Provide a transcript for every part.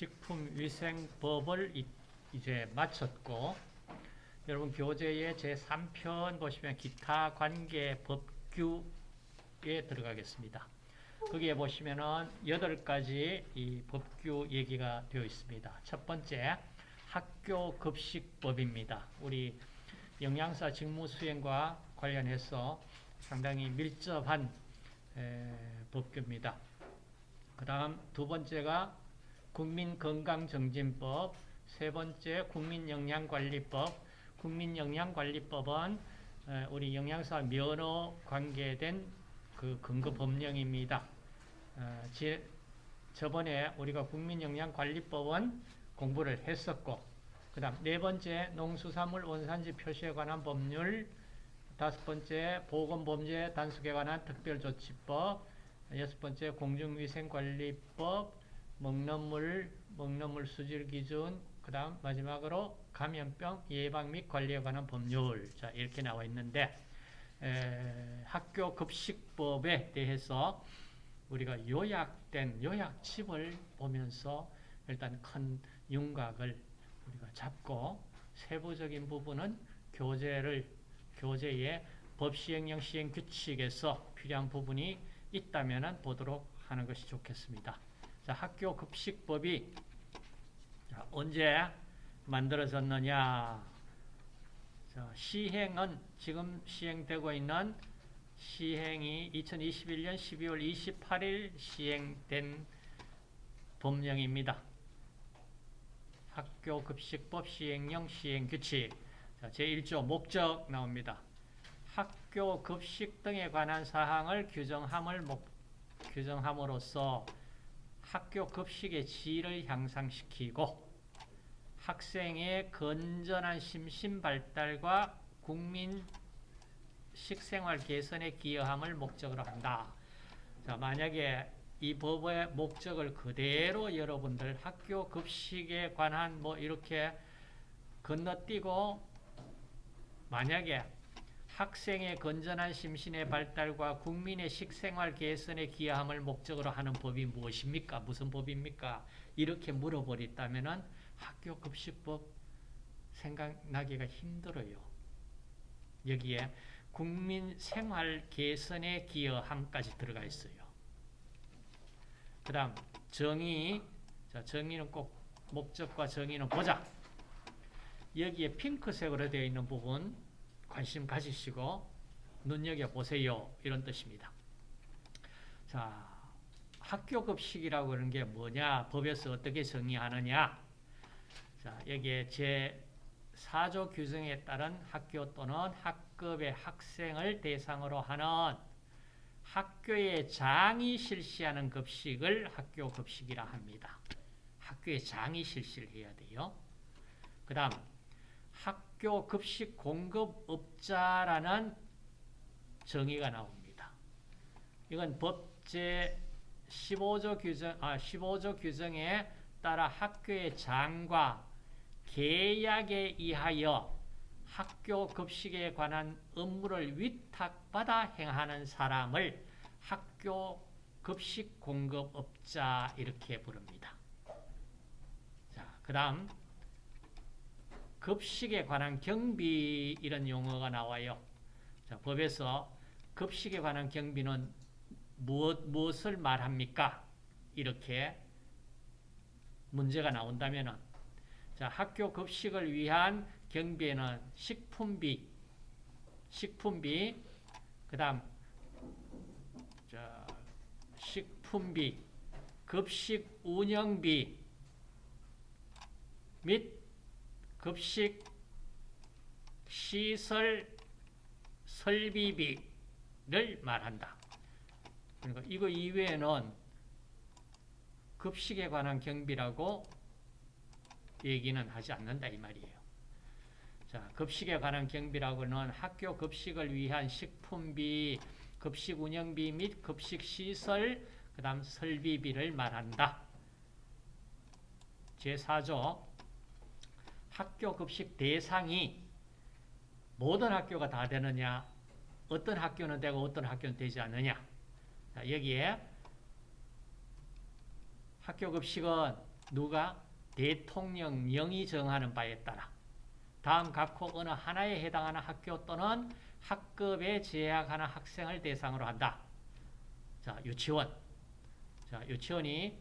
식품위생법을 이- 이제 마쳤고 여러분 교재의 제3편 보시면 기타 관계 법규에 들어가겠습니다. 거기에 보시면은 여덟 가지 이 법규 얘기가 되어 있습니다. 첫 번째 학교 급식법입니다. 우리 영양사 직무 수행과 관련해서 상당히 밀접한 에, 법규입니다. 그 다음 두 번째가 국민건강정진법, 세 번째 국민영양관리법, 국민영양관리법은 에, 우리 영양사 면허 관계된 그 근거 법령입니다. 저번에 우리가 국민영양관리법은 공부를 했었고, 그 다음 네 번째 농수산물 원산지 표시에 관한 법률, 다섯 번째 보건범죄 단속에 관한 특별조치법, 여섯 번째 공중위생관리법, 먹는 물, 먹는 물 수질 기준, 그 다음 마지막으로 감염병 예방 및 관리에 관한 법률. 자, 이렇게 나와 있는데, 에, 학교 급식법에 대해서 우리가 요약된 요약집을 보면서 일단 큰 윤곽을 우리가 잡고 세부적인 부분은 교재를 교재의 법시행령 시행 규칙에서 필요한 부분이 있다면 보도록 하는 것이 좋겠습니다. 자, 학교 급식법이 자, 언제 만들어졌느냐? 자, 시행은 지금 시행되고 있는 시행이 2021년 12월 28일 시행된 법령입니다. 학교 급식법 시행령 시행규칙 제1조 목적 나옵니다. 학교 급식 등에 관한 사항을 규정함을 목, 규정함으로써 학교 급식의 질을 향상시키고 학생의 건전한 심신 발달과 국민 식생활 개선에 기여함을 목적으로 한다. 자, 만약에 이 법의 목적을 그대로 여러분들 학교 급식에 관한 뭐 이렇게 건너뛰고 만약에 학생의 건전한 심신의 발달과 국민의 식생활 개선에 기여함을 목적으로 하는 법이 무엇입니까? 무슨 법입니까? 이렇게 물어버렸다면 학교 급식법 생각나기가 힘들어요. 여기에 국민 생활 개선에 기여함까지 들어가 있어요. 그 다음 정의 자 정의는 꼭 목적과 정의는 보자. 여기에 핑크색으로 되어 있는 부분 관심 가지시고 눈여겨보세요. 이런 뜻입니다. 자, 학교 급식이라고 하는 게 뭐냐? 법에서 어떻게 정의하느냐? 자, 여기에 제 4조 규정에 따른 학교 또는 학급의 학생을 대상으로 하는 학교의 장이 실시하는 급식을 학교 급식이라 합니다. 학교의 장이 실시를 해야 돼요. 그 다음 학교 급식 공급업자라는 정의가 나옵니다. 이건 법제 15조 규정, 아, 15조 규정에 따라 학교의 장과 계약에 의하여 학교 급식에 관한 업무를 위탁받아 행하는 사람을 학교 급식 공급업자 이렇게 부릅니다. 자, 그 다음 급식에 관한 경비 이런 용어가 나와요. 자, 법에서 급식에 관한 경비는 무엇, 무엇을 말합니까? 이렇게 문제가 나온다면 자, 학교 급식을 위한 경비에는 식품비, 식품비, 그 다음 식품비, 급식 운영비 및 급식 시설 설비비를 말한다. 그러니까 이거 이외에는 급식에 관한 경비라고 얘기는 하지 않는다 이 말이에요. 자, 급식에 관한 경비라고는 학교 급식을 위한 식품비, 급식 운영비 및 급식 시설, 그 다음 설비비를 말한다. 제4조 학교 급식 대상이 모든 학교가 다 되느냐, 어떤 학교는 되고 어떤 학교는 되지 않느냐. 자, 여기에 학교 급식은 누가 대통령령이 정하는 바에 따라 다음 각호 어느 하나에 해당하는 학교 또는 학급에 재학하는 학생을 대상으로 한다. 자, 유치원. 자, 유치원이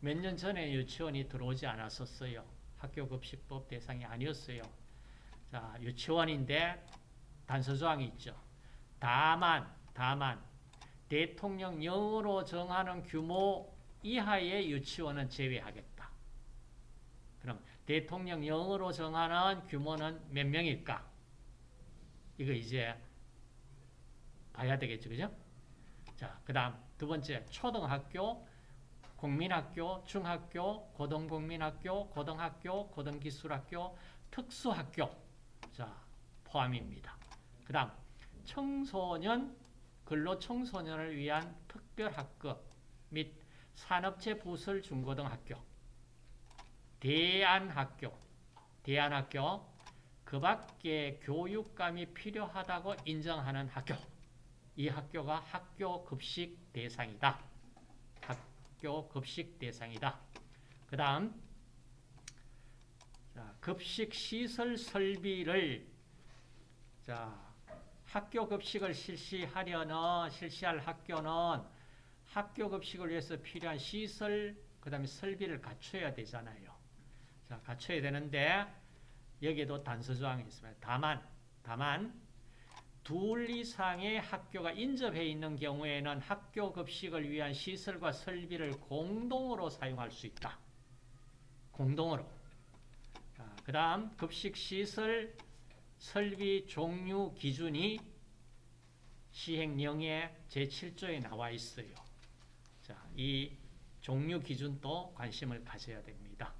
몇 년 전에 유치원이 들어오지 않았었어요. 학교급식법 대상이 아니었어요. 자, 유치원인데 단서조항이 있죠. 다만, 다만 대통령령으로 정하는 규모 이하의 유치원은 제외하겠다. 그럼 대통령령으로 정하는 규모는 몇 명일까? 이거 이제 봐야 되겠죠. 그죠? 자, 그 다음 두 번째 초등학교, 국민학교, 중학교, 고등국민학교, 고등학교, 고등기술학교, 특수학교. 자 포함입니다. 그 다음 청소년, 근로청소년을 위한 특별학급 및 산업체 부설 중고등학교. 대안학교. 대안학교. 그 밖에 교육감이 필요하다고 인정하는 학교. 이 학교가 학교 급식 대상이다. 학교 급식 대상이다. 그 다음 급식 시설 설비를 자 학교 급식을 실시하려는 실시할 학교는 학교 급식을 위해서 필요한 시설 그 다음에 설비를 갖춰야 되잖아요. 자 갖춰야 되는데 여기에도 단서 조항이 있습니다. 다만 다만 둘 이상의 학교가 인접해 있는 경우에는 학교 급식을 위한 시설과 설비를 공동으로 사용할 수 있다. 공동으로. 그 다음 급식 시설 설비 종류 기준이 시행령의 제7조에 나와 있어요. 자, 이 종류 기준도 관심을 가져야 됩니다.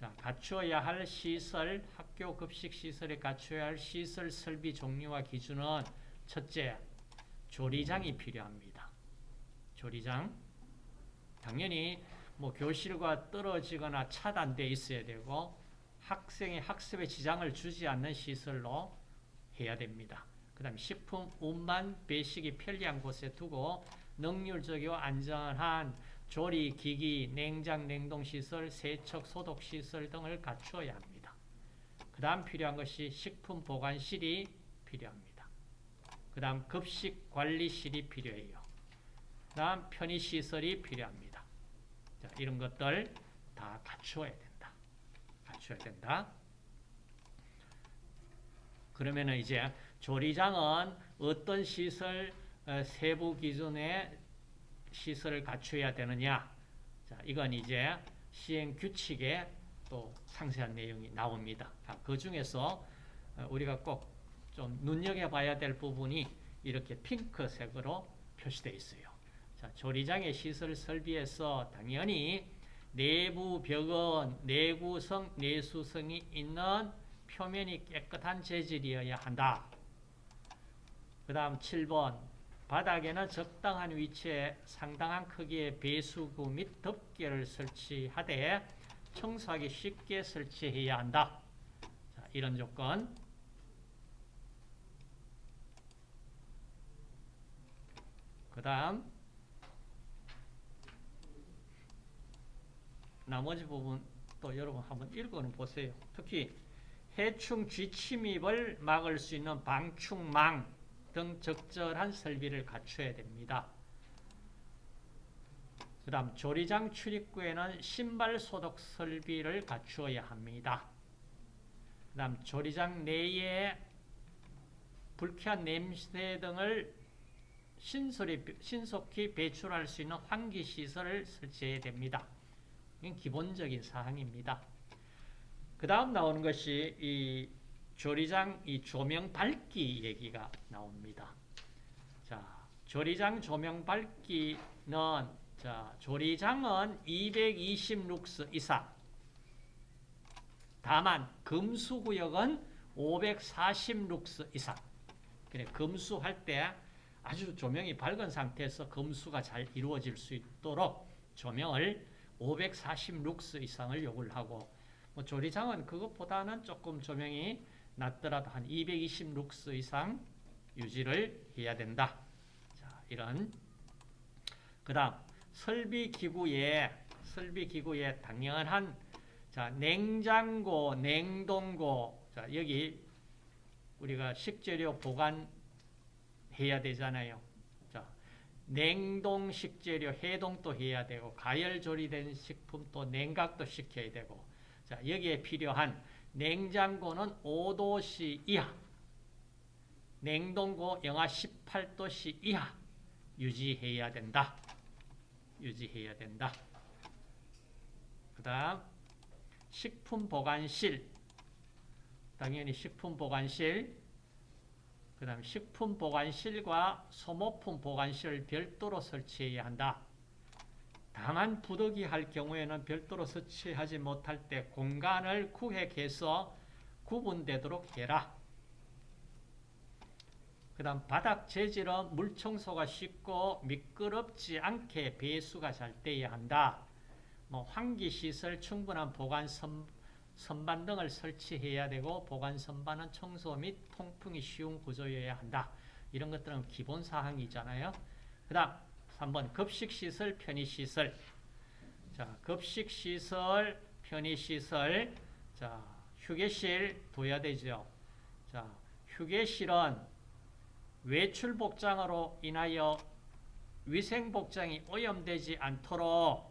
자, 갖추어야 할 시설, 학교 급식 시설에 갖춰야 할 시설 설비 종류와 기준은 첫째, 조리장이 필요합니다. 조리장. 당연히 뭐 교실과 떨어지거나 차단돼 있어야 되고 학생의 학습에 지장을 주지 않는 시설로 해야 됩니다. 그 다음 식품 운반 배식이 편리한 곳에 두고 능률적이고 안전한 조리 기기, 냉장 냉동시설, 세척 소독시설 등을 갖추어야 합니다. 그 다음 필요한 것이 식품 보관실이 필요합니다. 그 다음 급식 관리실이 필요해요. 그 다음 편의시설이 필요합니다. 자, 이런 것들 다 갖추어야 됩니다. 갖춰야 된다. 그러면 이제 조리장은 어떤 시설 어, 세부 기준의 시설을 갖춰야 되느냐? 자, 이건 이제 시행 규칙에 또 상세한 내용이 나옵니다. 그 중에서 어, 우리가 꼭 좀 눈여겨봐야 될 부분이 이렇게 핑크색으로 표시되어 있어요. 자, 조리장의 시설 설비에서 당연히 내부 벽은 내구성, 내수성이 있는 표면이 깨끗한 재질이어야 한다. 그 다음 7번 바닥에는 적당한 위치에 상당한 크기의 배수구 및 덮개를 설치하되 청소하기 쉽게 설치해야 한다. 자, 이런 조건 그 다음 나머지 부분 또 여러분 한번 읽어 보세요. 특히 해충 쥐침입을 막을 수 있는 방충망 등 적절한 설비를 갖춰야 됩니다. 그 다음 조리장 출입구에는 신발 소독 설비를 갖추어야 합니다. 그 다음 조리장 내에 불쾌한 냄새 등을 신속히 배출할 수 있는 환기시설을 설치해야 됩니다. 이건 기본적인 사항입니다. 그 다음 나오는 것이 이 조리장 이 조명 밝기 얘기가 나옵니다. 자, 조리장 조명 밝기는 자, 조리장은 220룩스 이상. 다만 금수구역은 540룩스 이상. 그래 금수할 때 아주 조명이 밝은 상태에서 금수가 잘 이루어질 수 있도록 조명을 540룩스 이상을 요구를 하고 뭐 조리장은 그것보다는 조금 조명이 낮더라도 한 220룩스 이상 유지를 해야 된다. 자, 이런 그 다음 설비 기구에 설비기구에 당연한 자 냉장고, 냉동고 자 여기 우리가 식재료 보관해야 되잖아요. 자 냉동 식재료 해동도 해야 되고 가열 조리된 식품도 냉각도 시켜야 되고 자 여기에 필요한 냉장고는 5도씨 이하 냉동고 영하 18도씨 이하 유지해야 된다. 유지해야 된다. 그 다음 식품 보관실 당연히 식품 보관실 그 다음 식품 보관실과 소모품 보관실을 별도로 설치해야 한다. 다만 부득이 할 경우에는 별도로 설치하지 못할 때 공간을 구획해서 구분되도록 해라. 그 다음 바닥 재질은 물 청소가 쉽고 미끄럽지 않게 배수가 잘 돼야 한다. 뭐 환기시설 충분한 보관 선, 선반 등을 설치해야 되고 보관 선반은 청소 및 통풍이 쉬운 구조여야 한다. 이런 것들은 기본 사항이잖아요. 그 다음 3번 급식시설, 편의시설 자, 급식시설, 편의시설 자, 휴게실 둬야 되죠. 자, 휴게실은 외출 복장으로 인하여 위생 복장이 오염되지 않도록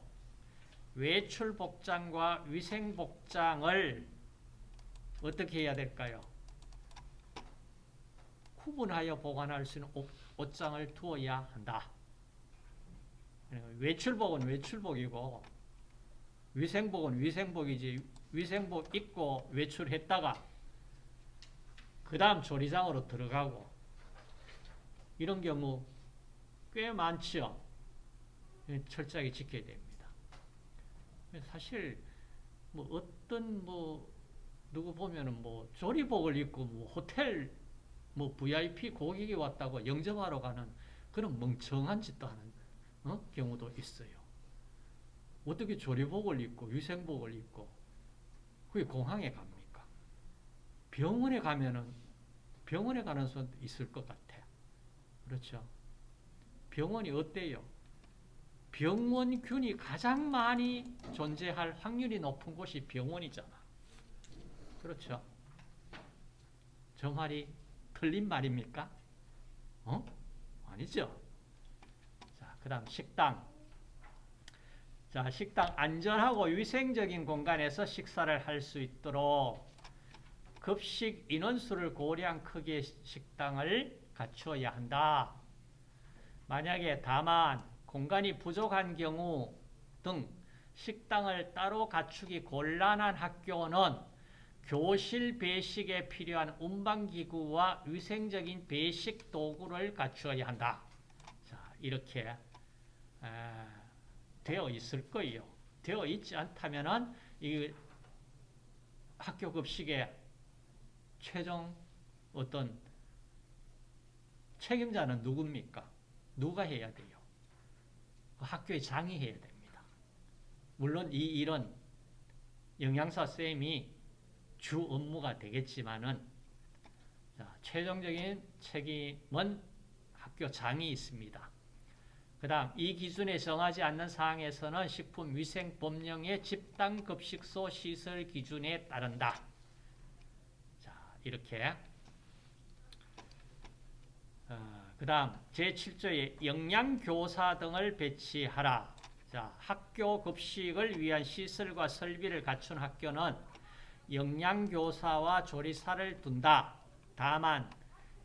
외출 복장과 위생 복장을 어떻게 해야 될까요? 구분하여 보관할 수 있는 옷, 옷장을 두어야 한다. 외출복은 외출복이고 위생복은 위생복이지 위생복 입고 외출했다가 그 다음 조리장으로 들어가고 이런 경우 꽤 많죠. 철저하게 지켜야 됩니다. 사실 뭐 어떤 뭐 누구 보면은 뭐 조리복을 입고 뭐 호텔 뭐 VIP 고객이 왔다고 영접하러 가는 그런 멍청한 짓도 하는 어? 경우도 있어요. 어떻게 조리복을 입고 위생복을 입고 그게 공항에 갑니까? 병원에 가면은 병원에 가는 사람도 있을 것 같아. 그렇죠. 병원이 어때요? 병원균이 가장 많이 존재할 확률이 높은 곳이 병원이잖아. 그렇죠. 저 말이 틀린 말입니까? 어? 아니죠. 자, 그 다음 식당. 자, 식당 안전하고 위생적인 공간에서 식사를 할 수 있도록 급식 인원수를 고려한 크기의 식당을 갖추어야 한다. 만약에 다만 공간이 부족한 경우 등 식당을 따로 갖추기 곤란한 학교는 교실 배식에 필요한 운반기구와 위생적인 배식 도구를 갖추어야 한다. 자, 이렇게 에, 되어 있을 거예요. 되어 있지 않다면 이 학교 급식의 최종 어떤 책임자는 누굽니까? 누가 해야 돼요? 그 학교의 장이 해야 됩니다. 물론 이 일은 영양사 쌤이 주 업무가 되겠지만은 자, 최종적인 책임은 학교 장이 있습니다. 그 다음 이 기준에 정하지 않는 사항에서는 식품위생법령의 집단급식소 시설 기준에 따른다. 자 이렇게 어, 그 다음 제7조에 영양교사 등을 배치하라. 자, 학교 급식을 위한 시설과 설비를 갖춘 학교는 영양교사와 조리사를 둔다. 다만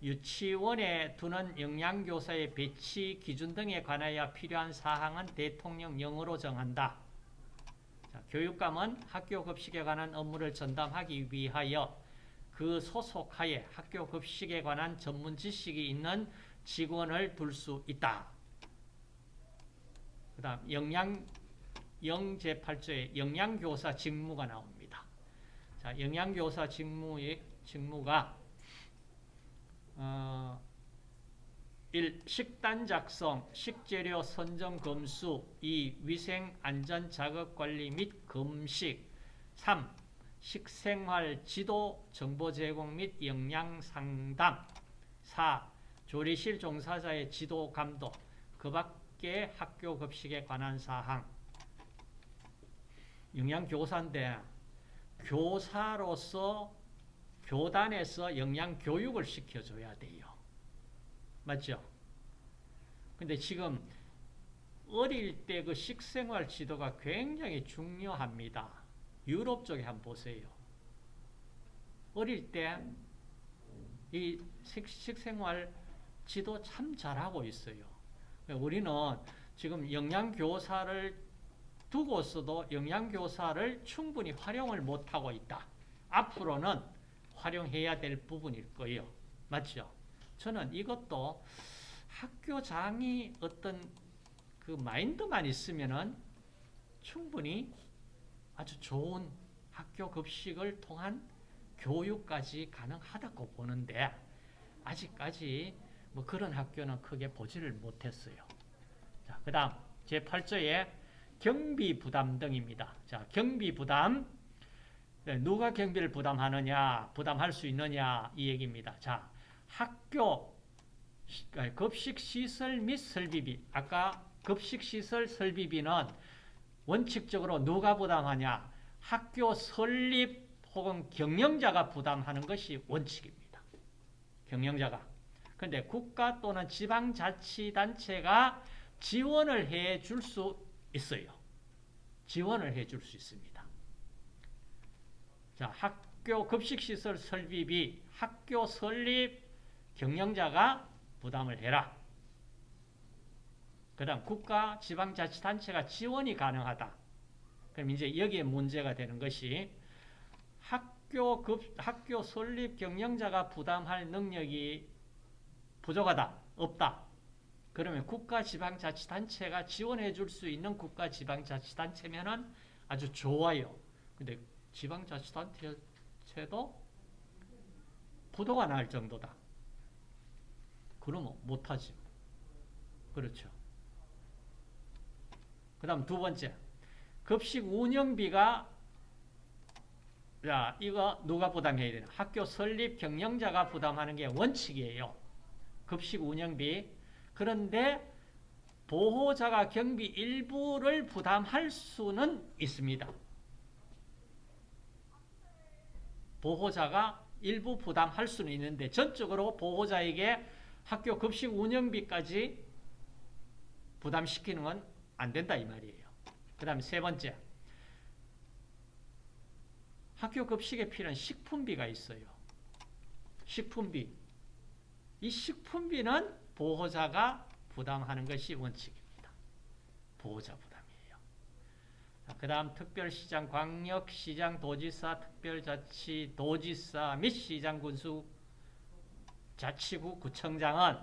유치원에 두는 영양교사의 배치 기준 등에 관하여 필요한 사항은 대통령령으로 정한다. 자, 교육감은 학교 급식에 관한 업무를 전담하기 위하여 그 소속하에 학교 급식에 관한 전문 지식이 있는 직원을 둘 수 있다. 그 다음 영양 영제8조에 영양교사 직무가 나옵니다. 자, 영양교사 직무의 직무가 어, 1. 식단 작성, 식재료 선정 검수 2. 위생 안전 자극 관리 및 금식 3. 식생활 지도, 정보 제공 및 영양 상담 4. 조리실 종사자의 지도 감독 그 밖에 학교 급식에 관한 사항 영양교사인데 교사로서 교단에서 영양교육을 시켜줘야 돼요. 맞죠? 근데 지금 어릴 때 그 식생활 지도가 굉장히 중요합니다. 유럽 쪽에 한번 보세요. 어릴 때 이 식생활 지도 참 잘하고 있어요. 우리는 지금 영양교사를 두고서도 영양교사를 충분히 활용을 못하고 있다. 앞으로는 활용해야 될 부분일 거예요. 맞죠? 저는 이것도 학교장이 어떤 그 마인드만 있으면은 충분히 아주 좋은 학교 급식을 통한 교육까지 가능하다고 보는데 아직까지 뭐 그런 학교는 크게 보지를 못했어요. 자, 그 다음 제8조에 경비 부담 등입니다. 자, 경비 부담 네, 누가 경비를 부담하느냐 부담할 수 있느냐 이 얘기입니다. 자, 학교 급식시설 및 설비비 아까 급식시설 설비비는 원칙적으로 누가 부담하냐 학교 설립 혹은 경영자가 부담하는 것이 원칙입니다. 경영자가. 그런데 국가 또는 지방자치단체가 지원을 해 줄 수 있어요. 지원을 해 줄 수 있습니다. 자, 학교 급식시설 설비비, 학교 설립 경영자가 부담을 해라. 그 다음 국가 지방자치단체가 지원이 가능하다. 그럼 이제 여기에 문제가 되는 것이 학교 급 학교 설립 경영자가 부담할 능력이 부족하다. 없다. 그러면 국가 지방자치단체가 지원해 줄 수 있는 국가 지방자치단체면은 아주 좋아요. 근데 지방자치단체도 부도가 날 정도다. 그러면 못하지. 그렇죠. 그 다음 두 번째. 급식 운영비가 자, 이거 누가 부담해야 되나? 학교 설립 경영자가 부담하는 게 원칙이에요. 급식 운영비. 그런데 보호자가 경비 일부를 부담할 수는 있습니다. 보호자가 일부 부담할 수는 있는데 전적으로 보호자에게 학교 급식 운영비까지 부담시키는 건 안 된다 이 말이에요. 그 다음에 세 번째 학교 급식에 필요한 식품비가 있어요. 식품비. 이 식품비는 보호자가 부담하는 것이 원칙입니다. 보호자 부담이에요. 그 다음 특별시장, 광역시장, 도지사, 특별자치, 도지사 및 시장군수, 자치구, 구청장은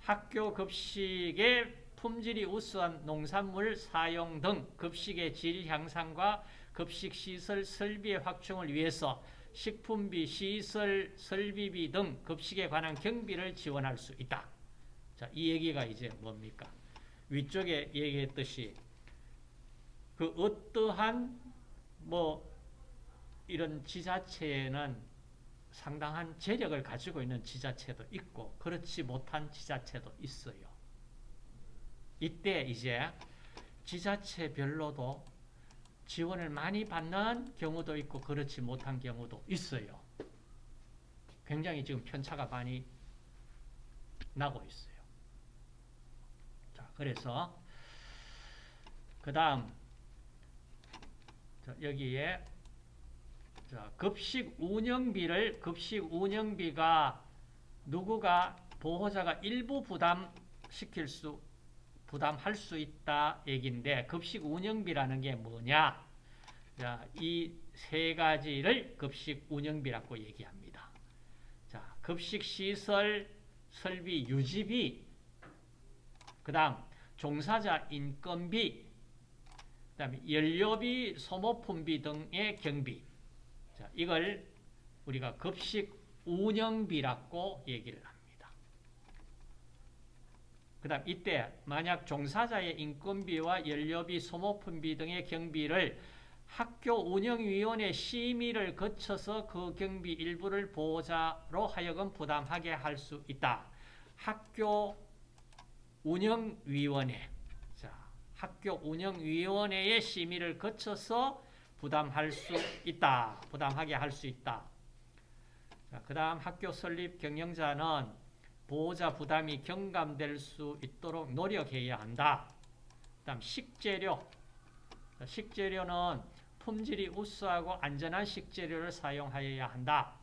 학교 급식의 품질이 우수한 농산물 사용 등 급식의 질 향상과 급식시설 설비의 확충을 위해서 식품비, 시설, 설비비 등 급식에 관한 경비를 지원할 수 있다. 자, 이 얘기가 이제 뭡니까? 위쪽에 얘기했듯이 그 어떠한 뭐 이런 지자체에는 상당한 재력을 가지고 있는 지자체도 있고 그렇지 못한 지자체도 있어요. 이때 이제 지자체별로도 지원을 많이 받는 경우도 있고 그렇지 못한 경우도 있어요. 굉장히 지금 편차가 많이 나고 있어요. 자, 그래서 그 다음 여기에 자, 급식 운영비를 급식 운영비가 누구가 보호자가 일부 부담시킬 수 부담할 수 있다 얘기인데 급식 운영비라는 게 뭐냐? 자, 이세 가지를 급식 운영비라고 얘기합니다. 자, 급식 시설 설비 유지비 그 다음 종사자 인건비 그 다음에 연료비, 소모품비 등의 경비. 자, 이걸 우리가 급식 운영비라고 얘기를 합니다. 그 다음 이때 만약 종사자의 인건비와 연료비, 소모품비 등의 경비를 학교 운영위원회 심의를 거쳐서 그 경비 일부를 보호자로 하여금 부담하게 할 수 있다. 학교 운영위원회. 자, 학교 운영위원회의 심의를 거쳐서 부담할 수 있다. 부담하게 할 수 있다. 자, 그 다음 학교 설립 경영자는 보호자 부담이 경감될 수 있도록 노력해야 한다. 그 다음 식재료. 자, 식재료는 품질이 우수하고 안전한 식재료를 사용하여야 한다.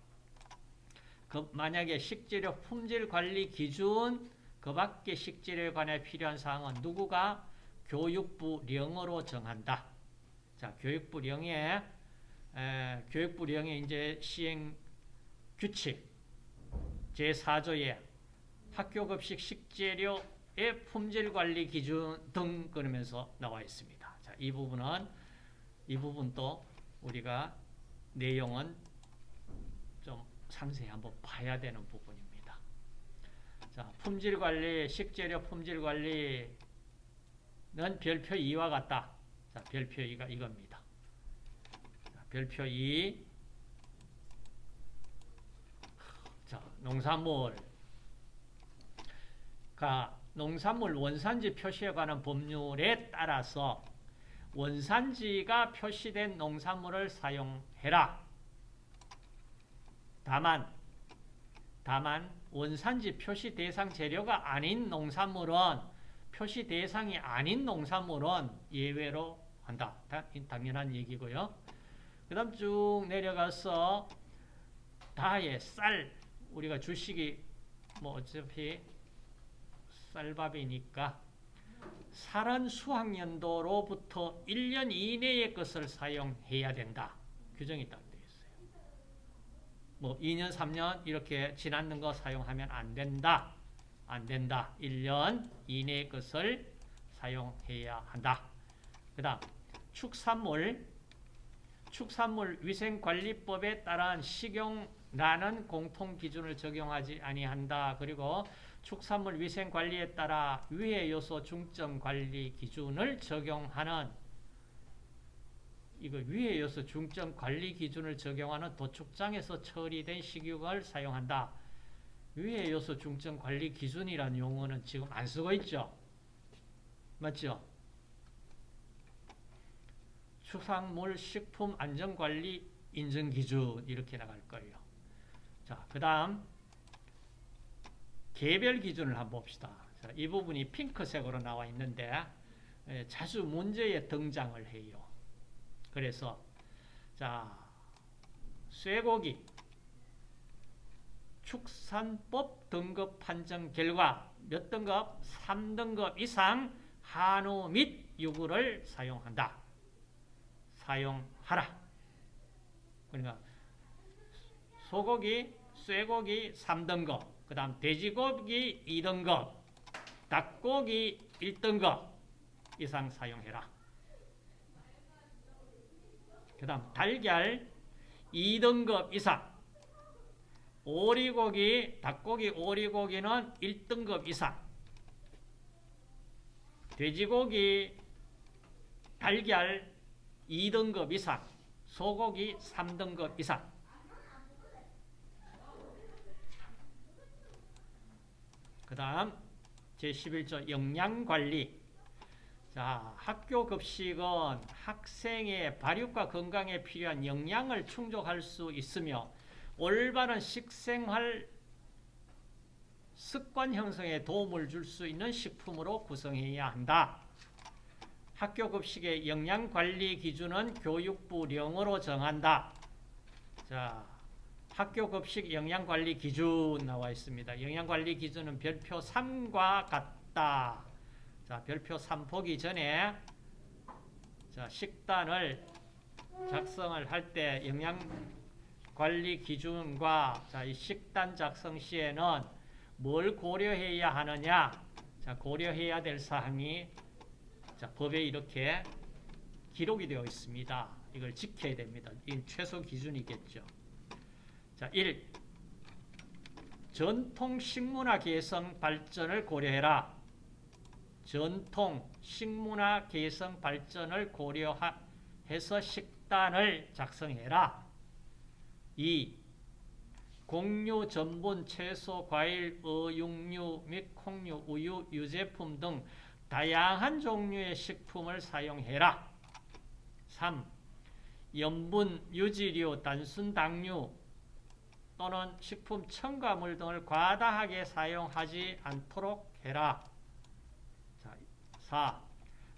그 만약에 식재료 품질 관리 기준 그 밖의 식재료에 관해 필요한 사항은 누구가 교육부령으로 정한다. 자, 교육부령에 에, 교육부령의 이제 시행 규칙 제4조에 학교 급식 식재료의 품질 관리 기준 등 그러면서 나와 있습니다. 자, 이 부분은 이 부분도 우리가 내용은 좀 상세히 한번 봐야 되는 부분입니다. 자, 품질 관리, 식재료 품질 관리는 별표 2와 같다. 자, 별표 2가 이겁니다. 자, 별표 2. 자, 농산물. 가 농산물 원산지 표시에 관한 법률에 따라서 원산지가 표시된 농산물을 사용해라. 다만 다만 원산지 표시 대상 재료가 아닌 농산물은 표시 대상이 아닌 농산물은 예외로 한다. 당연한 얘기고요. 그 다음 쭉 내려가서 다의 쌀 우리가 주식이 뭐 어차피 쌀밥이니까 살은 수학연도로부터 1년 이내의 것을 사용해야 된다. 규정이 딱 되어 있어요. 뭐 2년, 3년 이렇게 지났는 거 사용하면 안 된다. 안 된다. 1년 이내의 것을 사용해야 한다. 그 다음 축산물 축산물 위생관리법에 따른 식용라는 공통기준을 적용하지 아니한다. 그리고 축산물 위생 관리에 따라 위해 요소 중점 관리 기준을 적용하는 이거 위해 요소 중점 관리 기준을 적용하는 도축장에서 처리된 식육을 사용한다. 위해 요소 중점 관리 기준이라는 용어는 지금 안 쓰고 있죠. 맞죠? 축산물 식품 안전관리 인증 기준 이렇게 나갈 거예요. 자, 그 다음 개별 기준을 한번 봅시다. 자, 이 부분이 핑크색으로 나와 있는데 에, 자주 문제에 등장을 해요. 그래서 자 쇠고기 축산법 등급 판정 결과 몇 등급? 3등급 이상 한우 및 유구를 사용한다. 사용하라. 그러니까 소고기, 쇠고기 3등급, 그 다음 돼지고기 2등급, 닭고기 1등급 이상 사용해라. 그 다음 달걀 2등급 이상, 오리고기, 닭고기, 오리고기는 1등급 이상, 돼지고기, 달걀 2등급 이상, 소고기 3등급 이상. 그 다음 제11조 영양관리 자, 학교 급식은 학생의 발육과 건강에 필요한 영양을 충족할 수 있으며 올바른 식생활 습관 형성에 도움을 줄 수 있는 식품으로 구성해야 한다. 학교 급식의 영양관리 기준은 교육부령으로 정한다. 자, 학교 급식 영양관리 기준 나와 있습니다. 영양관리 기준은 별표 3과 같다. 자, 별표 3 보기 전에 자, 식단을 작성을 할 때 영양관리 기준과 자, 이 식단 작성 시에는 뭘 고려해야 하느냐? 자, 고려해야 될 사항이 자, 법에 이렇게 기록이 되어 있습니다. 이걸 지켜야 됩니다. 이 최소 기준이겠죠. 자, 1. 전통 식문화 개성 발전을 고려해라. 전통 식문화 개성 발전을 고려해서 식단을 작성해라. 2. 곡류, 전분, 채소, 과일, 어육류 및 콩류, 우유, 유제품 등 다양한 종류의 식품을 사용해라. 3. 염분, 유지류, 단순 당류 또는 식품 첨가물 등을 과다하게 사용하지 않도록 해라. 자, 4.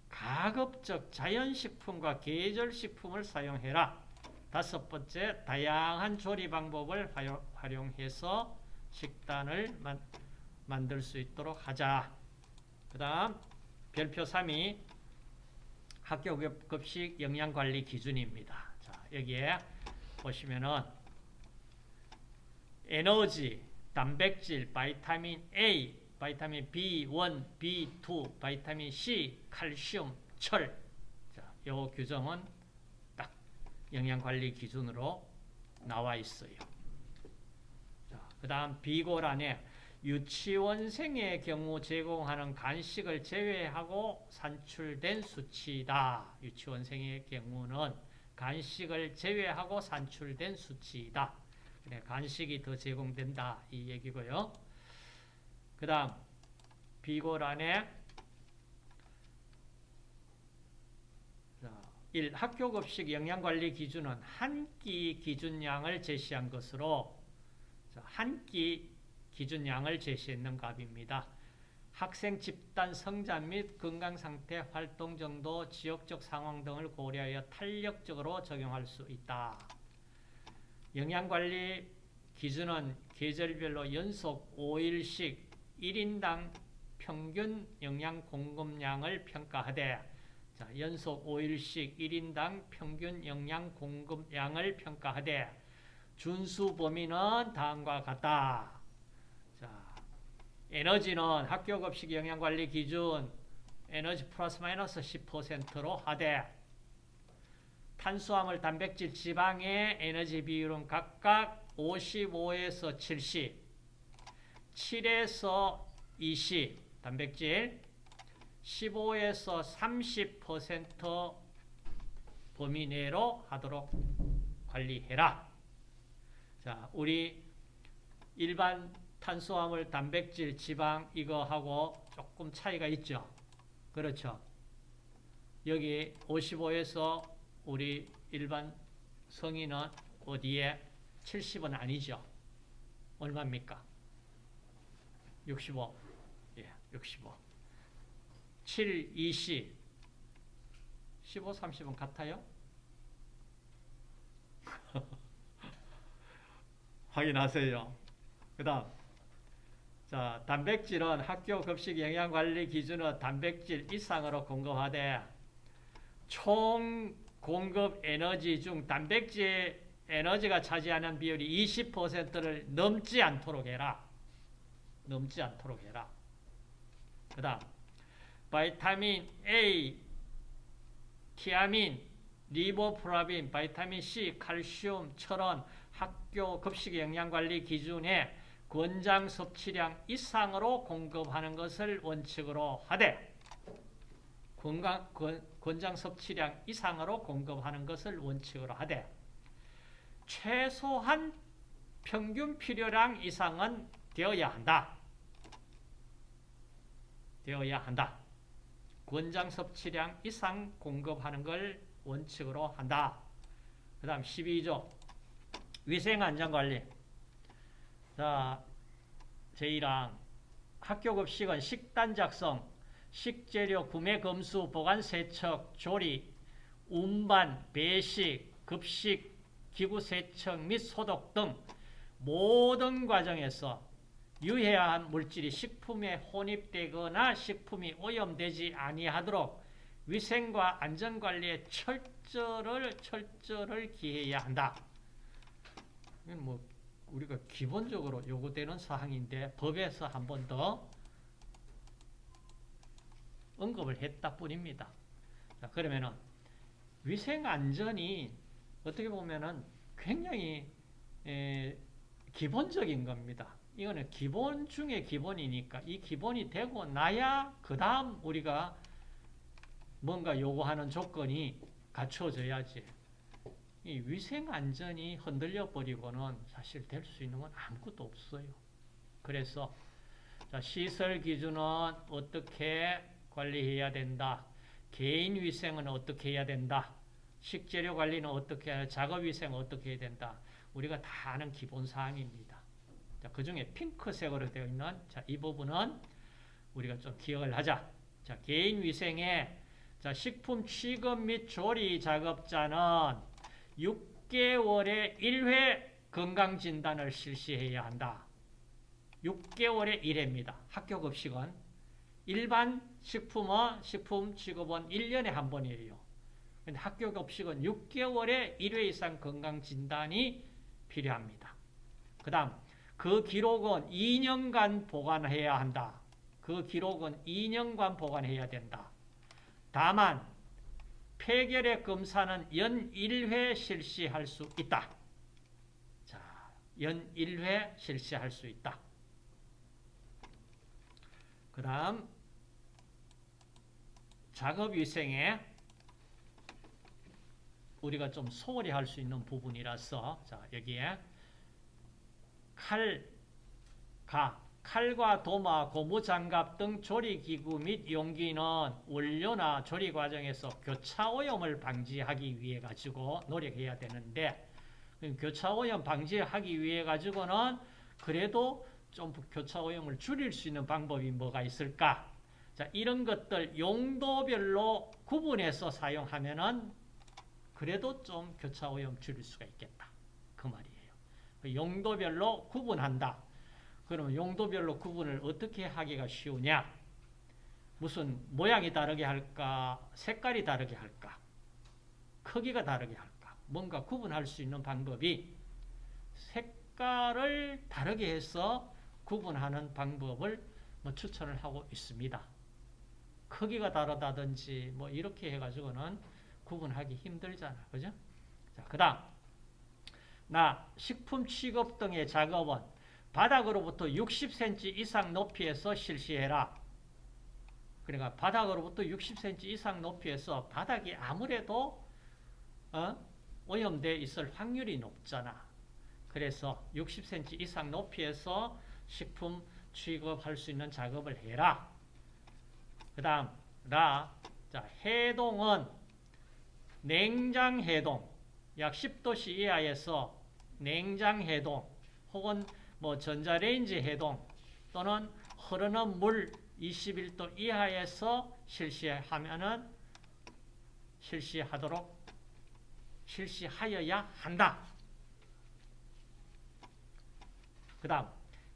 가급적 자연식품과 계절식품을 사용해라. 다섯 번째, 다양한 조리 방법을 활용해서 식단을 만, 만들 수 있도록 하자. 그 다음, 별표 3이 학교 급식 영양관리 기준입니다. 자, 여기에 보시면은 에너지, 단백질, vitamin A, vitamin B1, B2, vitamin C, 칼슘, 철. 자, 요 규정은 딱 영양관리 기준으로 나와 있어요. 자, 그 다음 비고란에 유치원생의 경우 제공하는 간식을 제외하고 산출된 수치다. 유치원생의 경우는 간식을 제외하고 산출된 수치이다. 그래, 간식이 더 제공된다. 이 얘기고요. 그 다음 비고란에 1. 학교 급식 영양관리 기준은 한 끼 기준량을 제시한 것으로 한 끼 기준량을 제시했는 값입니다. 학생 집단 성장 및 건강상태, 활동 정도, 지역적 상황 등을 고려하여 탄력적으로 적용할 수 있다. 영양관리 기준은 계절별로 연속 5일씩 1인당 평균 영양 공급량을 평가하되 자, 연속 5일씩 1인당 평균 영양 공급량을 평가하되 준수 범위는 다음과 같다. 자, 에너지는 학교 급식 영양관리 기준 에너지 플러스 마이너스 10%로 하되 탄수화물, 단백질, 지방의 에너지 비율은 각각 55에서 70, 7에서 20 단백질 15에서 30% 범위 내로 하도록 관리해라. 자, 우리 일반 탄수화물, 단백질, 지방 이거하고 조금 차이가 있죠. 그렇죠. 여기 55에서 우리 일반 성인은 어디에 70은 아니죠. 얼마입니까? 65. 예, 65. 7, 20. 15, 30은 같아요? 확인하세요. 그 다음. 자, 단백질은 학교 급식 영양관리 기준은 단백질 이상으로 공급하되 총 공급 에너지 중 단백질 에너지가 차지하는 비율이 20%를 넘지 않도록 해라. 넘지 않도록 해라. 그 다음 vitamin A, 티아민, 리보플라빈, vitamin C, 칼슘, 철원, 학교 급식 영양관리 기준에 권장 섭취량 이상으로 공급하는 것을 원칙으로 하되 권장, 권장 섭취량 이상으로 공급하는 것을 원칙으로 하되 최소한 평균 필요량 이상은 되어야 한다. 되어야 한다. 권장 섭취량 이상 공급하는 걸 원칙으로 한다. 그 다음 12조 위생안전관리 자, 제1항 학교 급식은 식단 작성, 식재료 구매 검수, 보관 세척, 조리, 운반, 배식, 급식, 기구 세척 및 소독 등 모든 과정에서 유해한 물질이 식품에 혼입되거나 식품이 오염되지 아니하도록 위생과 안전관리에 철저를 철저를 기해야 한다. 뭐 우리가 기본적으로 요구되는 사항인데 법에서 한 번 더 언급을 했다 뿐입니다. 자, 그러면은 위생 안전이 어떻게 보면은 굉장히 에, 기본적인 겁니다. 이거는 기본 중에 기본이니까 이 기본이 되고 나야 그 다음 우리가 뭔가 요구하는 조건이 갖춰져야지. 이 위생 안전이 흔들려 버리고는 사실 될 수 있는 건 아무것도 없어요. 그래서 시설 기준은 어떻게 관리해야 된다. 개인 위생은 어떻게 해야 된다. 식재료 관리는 어떻게 해야 작업 위생은 어떻게 해야 된다. 우리가 다 아는 기본 사항입니다. 자, 그 중에 핑크색으로 되어 있는 자, 이 부분은 우리가 좀 기억을 하자. 자, 개인 위생에 자, 식품 취급 및 조리 작업자는 6개월에 1회 건강 진단을 실시해야 한다. 6개월에 1회입니다. 학교 급식은 일반 식품은 식품 취급은 1년에 한 번이에요. 근데 학교 급식은 6개월에 1회 이상 건강 진단이 필요합니다. 그 다음 그 기록은 2년간 보관해야 한다. 그 기록은 2년간 보관해야 된다. 다만 폐결의 검사는 연 1회 실시할 수 있다. 자, 연 1회 실시할 수 있다. 그 다음 작업위생에 우리가 좀 소홀히 할 수 있는 부분이라서 자 여기에 칼, 가, 칼과 도마, 고무장갑 등 조리기구 및 용기는 원료나 조리 과정에서 교차오염을 방지하기 위해 가지고 노력해야 되는데 교차오염 방지하기 위해 가지고는 그래도 좀 교차오염을 줄일 수 있는 방법이 뭐가 있을까? 자, 이런 것들 용도별로 구분해서 사용하면은 그래도 좀 교차 오염 줄일 수가 있겠다. 그 말이에요. 용도별로 구분한다. 그러면 용도별로 구분을 어떻게 하기가 쉬우냐? 무슨 모양이 다르게 할까? 색깔이 다르게 할까? 크기가 다르게 할까? 뭔가 구분할 수 있는 방법이 색깔을 다르게 해서 구분하는 방법을 뭐 추천을 하고 있습니다. 크기가 다르다든지 뭐 이렇게 해가지고는 구분하기 힘들잖아. 그죠? 자, 그 다음. 나 식품 취급 등의 작업은 바닥으로부터 60cm 이상 높이에서 실시해라. 그러니까 바닥으로부터 60cm 이상 높이에서 바닥이 아무래도 어? 오염돼 있을 확률이 높잖아. 그래서 60cm 이상 높이에서 식품 취급할 수 있는 작업을 해라. 그 다음, 라. 자, 해동은 냉장 해동, 약 10도씨 이하에서 냉장 해동, 혹은 뭐 전자레인지 해동, 또는 흐르는 물 21도 이하에서 실시하면은 실시하도록 실시하여야 한다. 그 다음,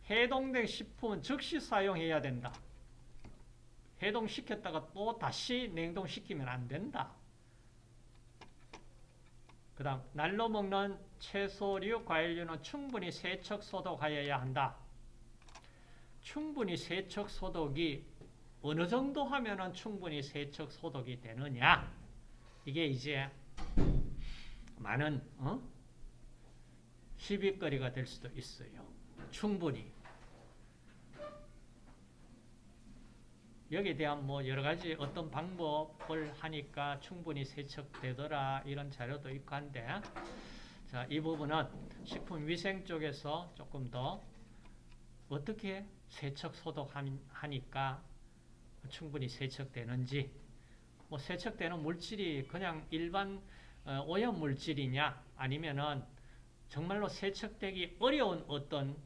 해동된 식품은 즉시 사용해야 된다. 해동시켰다가 또 다시 냉동시키면 안 된다. 그 다음 날로 먹는 채소류, 과일류는 충분히 세척 소독하여야 한다. 충분히 세척 소독이 어느 정도 하면 충분히 세척 소독이 되느냐 이게 이제 많은 어? 시비거리가 될 수도 있어요. 충분히 여기에 대한 뭐 여러 가지 어떤 방법을 하니까 충분히 세척되더라 이런 자료도 있고 한데 자, 이 부분은 식품위생 쪽에서 조금 더 어떻게 세척 소독하니까 충분히 세척되는지 뭐 세척되는 물질이 그냥 일반 어, 오염 물질이냐 아니면은 정말로 세척되기 어려운 어떤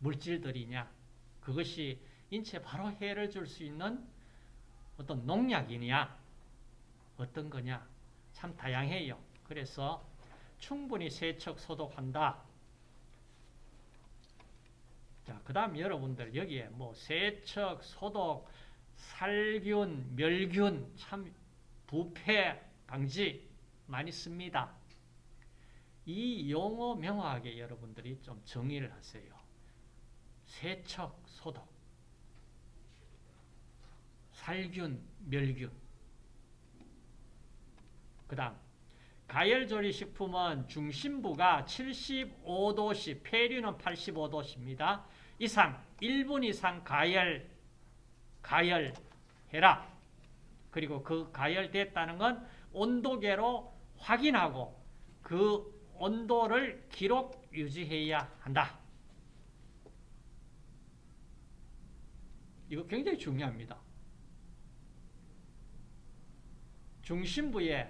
물질들이냐 그것이 인체에 바로 해를 줄 수 있는 어떤 농약이냐 어떤 거냐 참 다양해요. 그래서 충분히 세척 소독한다. 자, 그 다음 여러분들 여기에 뭐 세척, 소독, 살균, 멸균, 참 부패 방지 많이 씁니다. 이 용어 명확하게 여러분들이 좀 정의를 하세요. 세척, 소독. 살균, 멸균. 그 다음 가열조리 식품은 중심부가 75도씨, 폐류는 85도씨입니다. 이상, 1분 이상 가열, 가열해라. 그리고 그 가열됐다는 건 온도계로 확인하고 그 온도를 기록 유지해야 한다. 이거 굉장히 중요합니다. 중심부에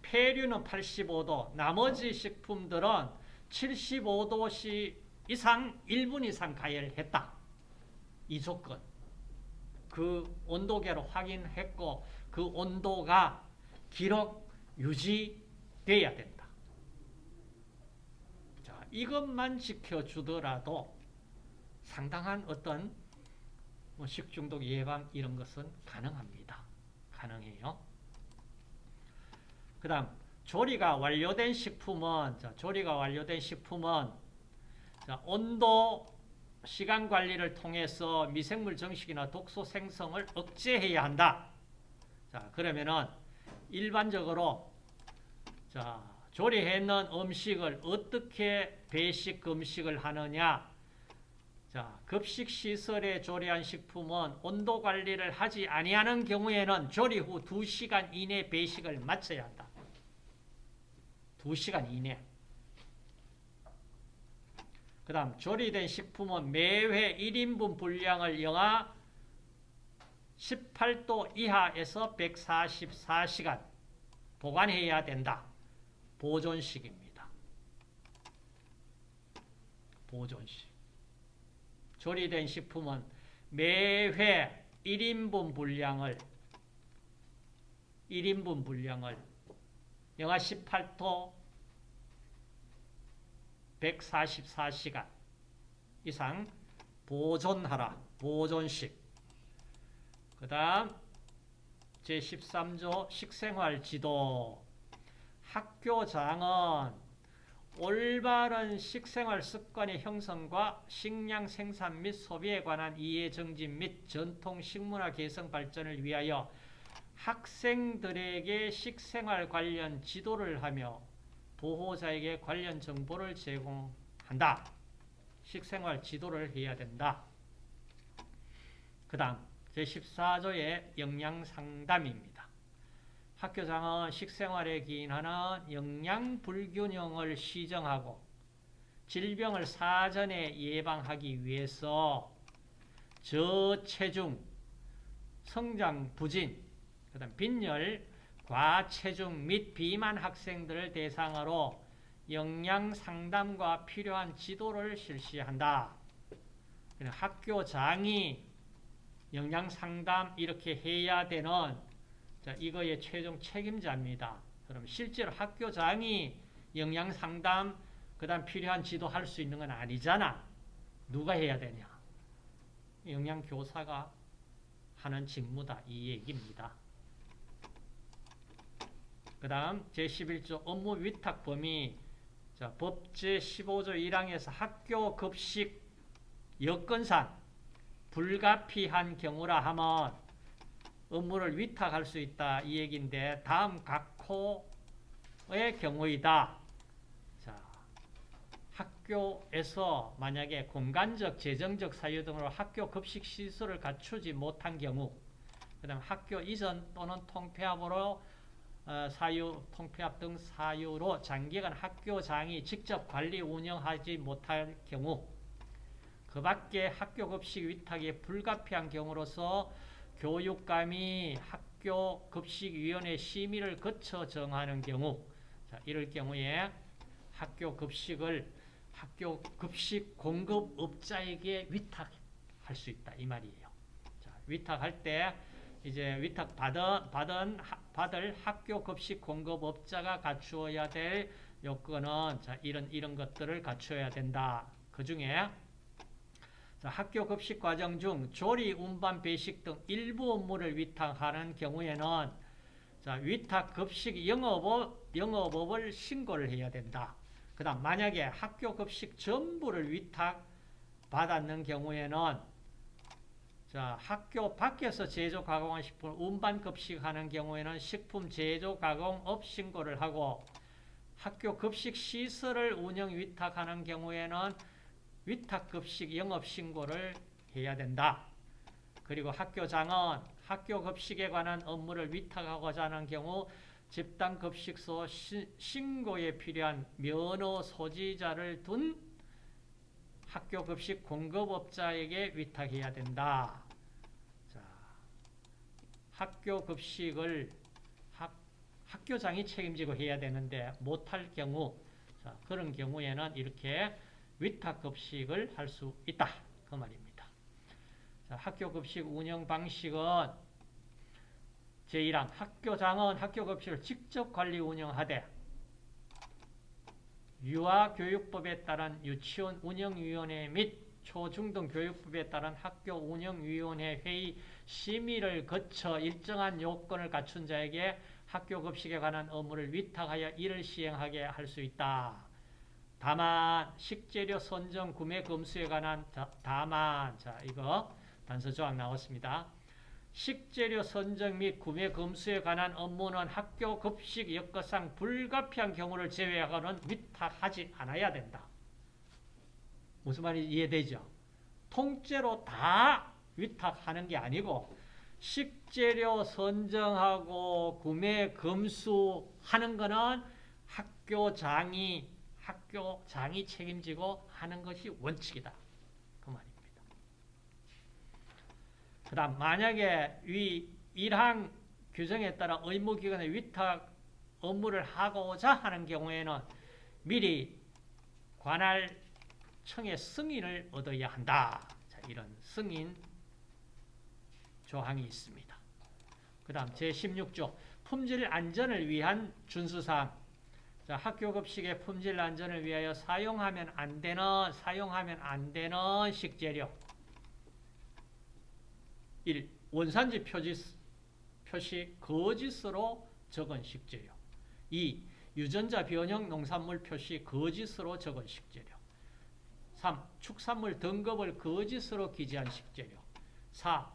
폐류는 85도, 나머지 식품들은 75도 이상 1분 이상 가열했다. 이 조건. 그 온도계로 확인했고 그 온도가 기록 유지돼야 된다. 자, 이것만 지켜주더라도 상당한 어떤 뭐 식중독 예방 이런 것은 가능합니다. 가능해요. 그 다음 조리가 완료된 식품은 자, 조리가 완료된 식품은 자, 온도 시간 관리를 통해서 미생물 정식이나 독소 생성을 억제해야 한다. 자, 그러면은 일반적으로 자, 조리해 놓은 음식을 어떻게 배식 금식을 하느냐? 자, 급식 시설에 조리한 식품은 온도 관리를 하지 아니하는 경우에는 조리 후 2시간 이내 배식을 마쳐야 한다. 2시간 이내. 그 다음 조리된 식품은 매회 1인분 분량을 영하 18도 이하에서 144시간 보관해야 된다. 보존식입니다. 보존식. 조리된 식품은 매회 1인분 분량을 1인분 분량을 영하 18도 144시간 이상 보존하라. 보존식. 그 다음 제13조 식생활 지도 학교장은 올바른 식생활 습관의 형성과 식량 생산 및 소비에 관한 이해 정진 및 전통 식문화 개성 발전을 위하여 학생들에게 식생활 관련 지도를 하며 보호자에게 관련 정보를 제공한다. 식생활 지도를 해야 된다. 그 다음 제14조의 영양상담입니다. 학교장은 식생활에 기인하는 영양 불균형을 시정하고 질병을 사전에 예방하기 위해서 저체중, 성장 부진, 그 다음 빈혈, 과체중 및 비만 학생들을 대상으로 영양 상담과 필요한 지도를 실시한다. 학교장이 영양 상담 이렇게 해야 되는 자, 이거의 최종 책임자입니다. 그럼 실제로 학교장이 영양 상담 그 다음 필요한 지도 할 수 있는 건 아니잖아. 누가 해야 되냐? 영양 교사가 하는 직무다 이 얘기입니다. 그 다음 제11조 업무 위탁 범위 자, 법 제 15조 1항에서 학교 급식 여건상 불가피한 경우라 하면 업무를 위탁할 수 있다 이 얘기인데 다음 각호의 경우이다. 자, 학교에서 만약에 공간적, 재정적 사유 등으로 학교 급식 시설을 갖추지 못한 경우 그다음 학교 이전 또는 통폐합으로 어, 사유, 통폐합 등 사유로 장기간 학교장이 직접 관리 운영하지 못할 경우 그 밖에 학교 급식 위탁이 불가피한 경우로서 교육감이 학교 급식위원회 심의를 거쳐 정하는 경우 자, 이럴 경우에 학교 급식을 학교 급식 공급업자에게 위탁할 수 있다 이 말이에요. 자, 위탁할 때 이제 위탁 받은, 받은 받을 학교 급식 공급업자가 갖추어야 될 요건은 자, 이런 이런 것들을 갖추어야 된다. 그 중에 학교 급식 과정 중 조리, 운반, 배식 등 일부 업무를 위탁하는 경우에는 자, 위탁 급식 영업업, 영업업을 신고를 해야 된다. 그 다음 만약에 학교 급식 전부를 위탁 받았는 경우에는 자, 학교 밖에서 제조 가공한 식품을 운반 급식하는 경우에는 식품 제조 가공업 신고를 하고 학교 급식 시설을 운영 위탁하는 경우에는 위탁 급식 영업 신고를 해야 된다. 그리고 학교장은 학교 급식에 관한 업무를 위탁하고자 하는 경우 집단 급식소 신고에 필요한 면허 소지자를 둔 학교 급식 공급업자에게 위탁해야 된다. 학교 급식을 학, 학교장이 책임지고 해야 되는데 못할 경우 자, 그런 경우에는 이렇게 위탁 급식을 할 수 있다. 그 말입니다. 자, 학교 급식 운영 방식은 제1항 학교장은 학교 급식을 직접 관리 운영하되 유아교육법에 따른 유치원 운영위원회 및 초중등 교육법에 따른 학교 운영위원회 회의 심의를 거쳐 일정한 요건을 갖춘 자에게 학교 급식에 관한 업무를 위탁하여 이를 시행하게 할 수 있다. 다만 식재료 선정 구매 검수에 관한 다, 다만 자 이거 단서 조항 나왔습니다. 식재료 선정 및 구매 검수에 관한 업무는 학교 급식 여건상 불가피한 경우를 제외하고는 위탁하지 않아야 된다. 무슨 말인지 이해되죠? 통째로 다 위탁하는 게 아니고 식재료 선정하고 구매 검수하는 거는 학교장이 학교장이 책임지고 하는 것이 원칙이다. 그 말입니다. 그 다음 만약에 위 1항 규정에 따라 의무기관에 위탁 업무를 하고자 하는 경우에는 미리 관할 청의 승인을 얻어야 한다. 자, 이런 승인 조항이 있습니다. 그 다음 제16조 품질 안전을 위한 준수사항 자, 학교 급식의 품질 안전을 위하여 사용하면 안 되는 사용하면 안 되는 식재료 1. 원산지 표지, 표시 거짓으로 적은 식재료 2. 유전자 변형 농산물 표시 거짓으로 적은 식재료 3. 축산물 등급을 거짓으로 기재한 식재료 4.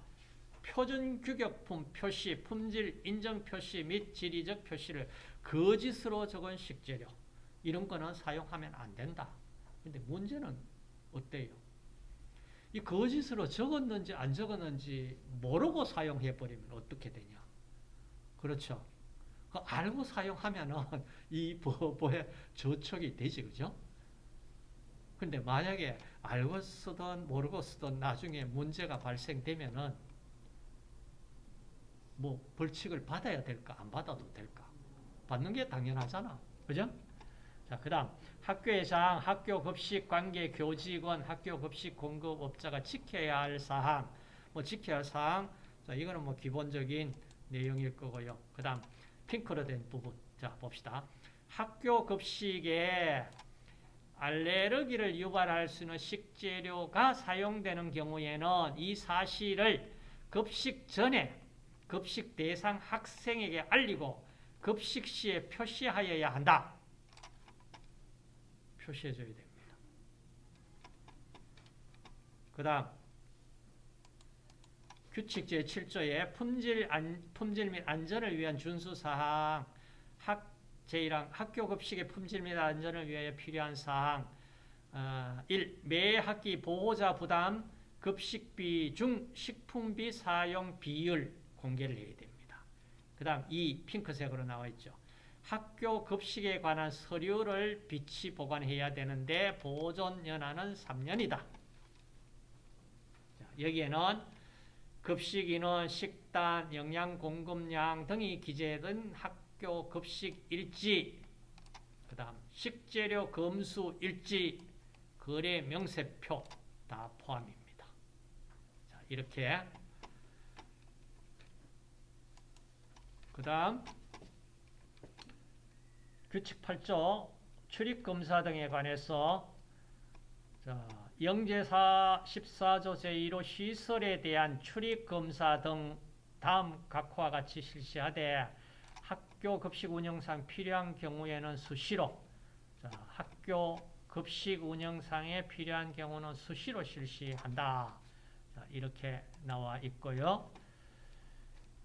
표준 규격품 표시, 품질 인정 표시 및 지리적 표시를 거짓으로 적은 식재료 이런 거는 사용하면 안 된다. 근데 문제는 어때요? 이 거짓으로 적었는지 안 적었는지 모르고 사용해 버리면 어떻게 되냐? 그렇죠. 그 알고 사용하면은 이 법에 저촉이 되지, 그죠? 근데 만약에 알고 쓰든 모르고 쓰든 나중에 문제가 발생되면은 뭐 벌칙을 받아야 될까 안 받아도 될까 받는 게 당연하잖아 그죠? 자, 그 다음 학교회장, 학교 급식 관계 교직원, 학교 급식 공급업자가 지켜야 할 사항. 뭐 지켜야 할 사항? 자, 이거는 뭐 기본적인 내용일 거고요. 그 다음 핑크로 된 부분. 자 봅시다. 학교 급식에 알레르기를 유발할 수 있는 식재료가 사용되는 경우에는 이 사실을 급식 전에 급식 대상 학생에게 알리고 급식 시에 표시하여야 한다. 표시해 줘야 됩니다. 그 다음 규칙 제7조에 품질, 안, 품질 및 안전을 위한 준수사항 학, 제1항 학교 급식의 품질 및 안전을 위하여 필요한 사항 어, 1. 매 학기 보호자 부담 급식비 중 식품비 사용 비율 공개를 해야 됩니다. 그 다음 이 핑크색으로 나와 있죠. 학교 급식에 관한 서류를 비치 보관해야 되는데 보존 연한은 3년이다. 여기에는 급식 인원, 식단, 영양 공급량 등이 기재된 학교 급식 일지, 그 다음 식재료 검수 일지, 거래 명세표 다 포함입니다. 자, 이렇게 그 다음 규칙 8조 출입검사 등에 관해서 자, 영제사 14조 제1호 시설에 대한 출입검사 등 다음 각호와 같이 실시하되 학교 급식 운영상 필요한 경우에는 수시로 자, 학교 급식 운영상에 필요한 경우는 수시로 실시한다. 자, 이렇게 나와 있고요.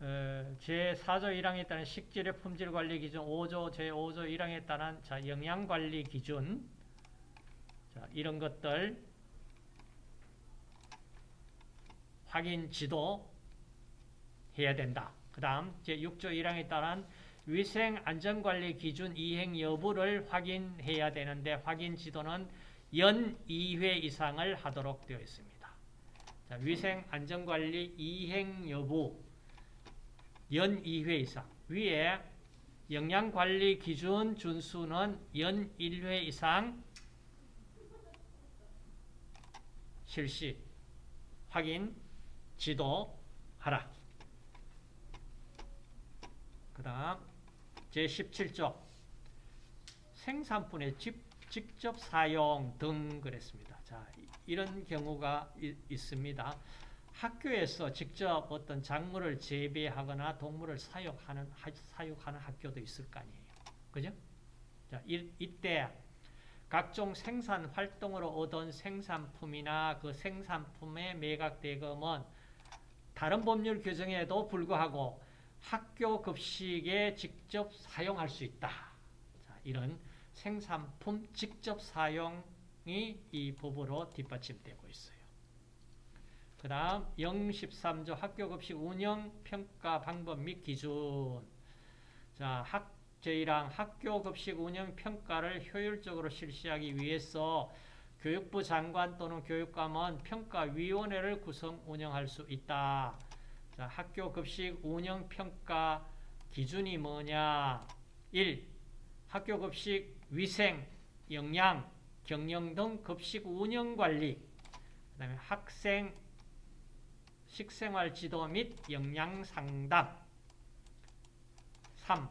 제4조 1항에 따른 식재료 품질 관리 기준 5조 제5조 1항에 따른 자, 영양 관리 기준 자, 이런 것들 확인 지도 해야 된다. 그 다음 제6조 1항에 따른 위생 안전관리 기준 이행 여부를 확인해야 되는데 확인 지도는 연 2회 이상을 하도록 되어 있습니다. 자, 위생 안전관리 이행 여부 연 2회 이상. 위에 영양관리 기준 준수는 연 1회 이상 실시, 확인, 지도 하라. 그 다음 제17조 생산분의 직, 직접 사용 등 그랬습니다. 자, 이런 경우가 이, 있습니다. 학교에서 직접 어떤 작물을 재배하거나 동물을 사육하는, 하, 사육하는 학교도 있을 거 아니에요. 그죠? 자, 이, 이때 각종 생산 활동으로 얻은 생산품이나 그 생산품의 매각 대금은 다른 법률 규정에도 불구하고 학교 급식에 직접 사용할 수 있다. 자, 이런 생산품 직접 사용이 이 법으로 뒷받침되고 있어요. 그 다음 013조 학교급식 운영 평가 방법 및 기준 자, 학, 제1항 학교급식 운영 평가를 효율적으로 실시하기 위해서 교육부 장관 또는 교육감은 평가위원회를 구성 운영할 수 있다. 자, 학교급식 운영 평가 기준이 뭐냐? 1. 학교급식 위생, 영양, 경영 등 급식 운영 관리 그 다음에 학생 식생활 지도 및 영양 상담 3.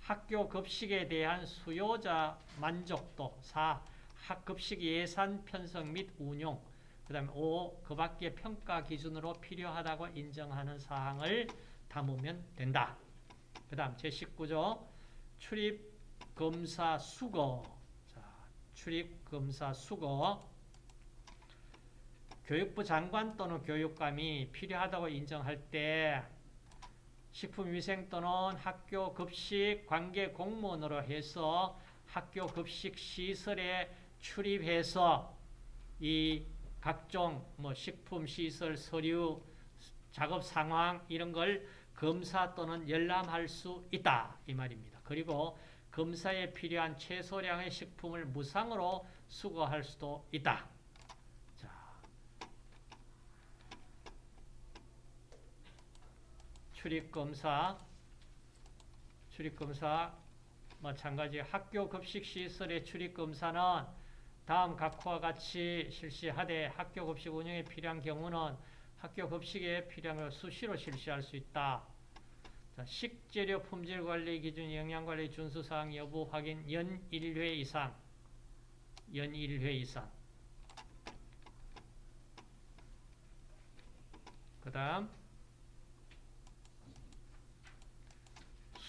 학교 급식에 대한 수요자 만족도 4. 학급식 예산 편성 및 운용 그 다음에 5. 그 밖의 평가 기준으로 필요하다고 인정하는 사항을 담으면 된다. 그 다음 제19조 출입 검사 수거 자, 출입 검사 수거 교육부 장관 또는 교육감이 필요하다고 인정할 때 식품위생 또는 학교 급식 관계 공무원으로 해서 학교 급식 시설에 출입해서 이 각종 뭐 식품 시설 서류 작업 상황 이런 걸 검사 또는 열람할 수 있다 이 말입니다. 그리고 검사에 필요한 최소량의 식품을 무상으로 수거할 수도 있다. 출입검사, 출입검사 마찬가지 학교 급식 시설의 출입검사는 다음 각호와 같이 실시하되 학교 급식 운영에 필요한 경우는 학교 급식에 필요한 수시로 실시할 수 있다. 자, 식재료 품질 관리 기준 영양 관리 준수 사항 여부 확인 연 1회 이상 연 1회 이상 그 다음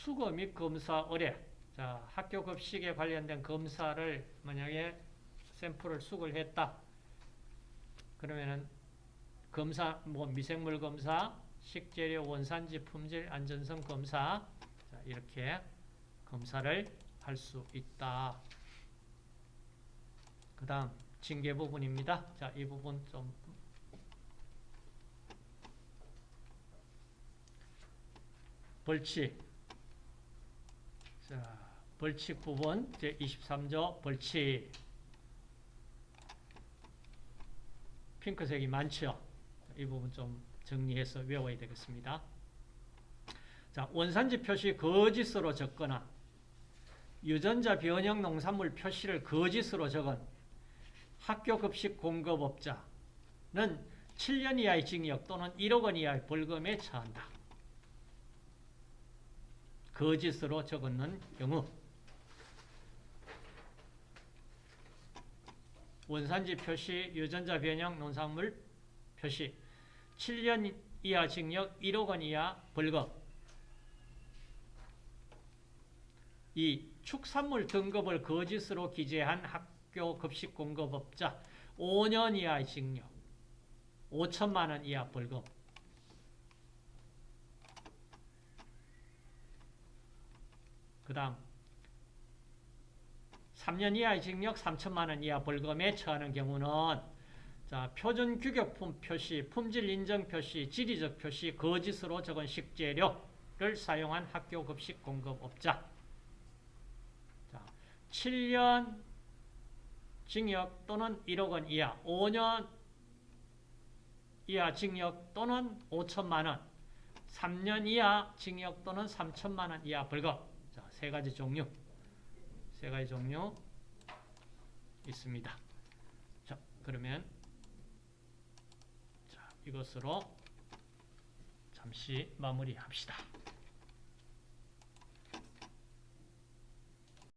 수거 및 검사 의뢰. 자, 학교 급식에 관련된 검사를 만약에 샘플을 수거를 했다. 그러면은 검사, 뭐 미생물 검사, 식재료 원산지 품질 안전성 검사 자, 이렇게 검사를 할 수 있다. 그 다음 징계 부분입니다. 자, 이 부분 좀 벌칙 자, 벌칙 부분 제23조 벌칙 핑크색이 많죠. 이 부분 좀 정리해서 외워야 되겠습니다. 자, 원산지 표시 거짓으로 적거나 유전자 변형 농산물 표시를 거짓으로 적은 학교 급식 공급업자는 7년 이하의 징역 또는 1억 원 이하의 벌금에 처한다. 거짓으로 적었는 경우 원산지 표시, 유전자 변형, 농산물 표시. 7년 이하 징역 1억 원 이하 벌금 이 축산물 등급을 거짓으로 기재한 학교 급식 공급업자 5년 이하 징역 5천만 원 이하 벌금 그 다음 3년 이하의 징역 3천만 원 이하 벌금에 처하는 경우는 자, 표준 규격품 표시, 품질 인정 표시, 지리적 표시, 거짓으로 적은 식재료를 사용한 학교 급식 공급업자. 자, 7년 징역 또는 1억 원 이하, 5년 이하 징역 또는 5천만 원. 3년 이하 징역 또는 3천만 원 이하 벌금. 자, 세 가지 종류. 세 가지 종류 있습니다. 자, 그러면 자, 이것으로 잠시 마무리합시다.